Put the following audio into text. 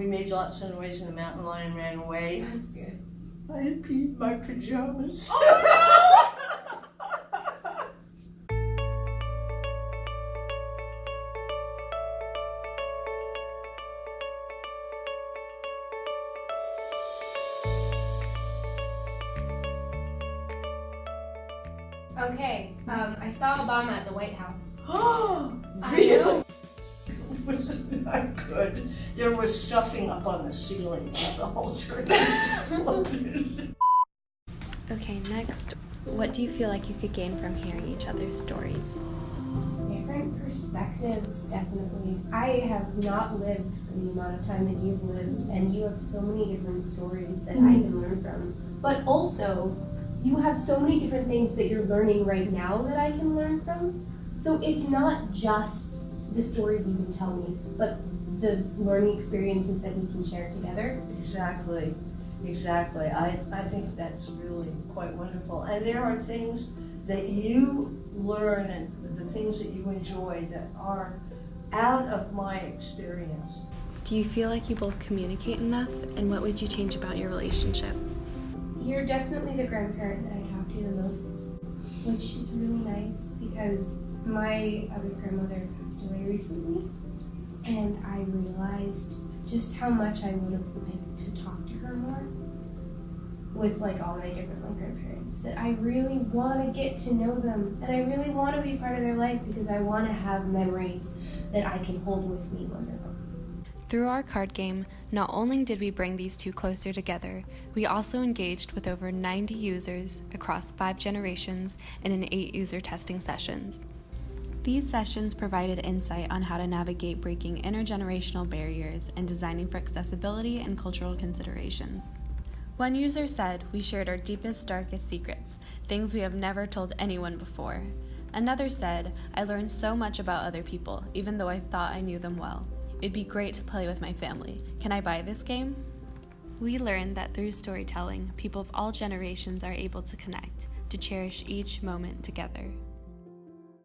We made lots of noise and the mountain lion ran away. That's good. I had peed my pajamas. Okay, um, I saw Obama at the White House. Oh, really? Wasn't that good? There was stuffing up on the ceiling with the whole church. Okay, next, what do you feel like you could gain from hearing each other's stories? Different perspectives, definitely. I have not lived for the amount of time that you've lived, and you have so many different stories that I can learn from. But also, you have so many different things that you're learning right now that I can learn from. So it's not just the stories you can tell me, but the learning experiences that we can share together. Exactly, exactly. I, I think that's really quite wonderful. And there are things that you learn and the things that you enjoy that are out of my experience. Do you feel like you both communicate enough, and what would you change about your relationship? You're definitely the grandparent that I talk to the most, which is really nice because my other grandmother passed away recently, and I realized just how much I would have liked to talk to her more with like all my different like grandparents. That I really want to get to know them, and I really want to be part of their life because I want to have memories that I can hold with me when they're gone. Through our card game, not only did we bring these two closer together, we also engaged with over 90 users across five generations and in eight user testing sessions. These sessions provided insight on how to navigate breaking intergenerational barriers and designing for accessibility and cultural considerations. One user said, We shared our deepest, darkest secrets, things we have never told anyone before. Another said, I learned so much about other people, even though I thought I knew them well. It'd be great to play with my family. Can I buy this game? We learned that through storytelling, people of all generations are able to connect, to cherish each moment together.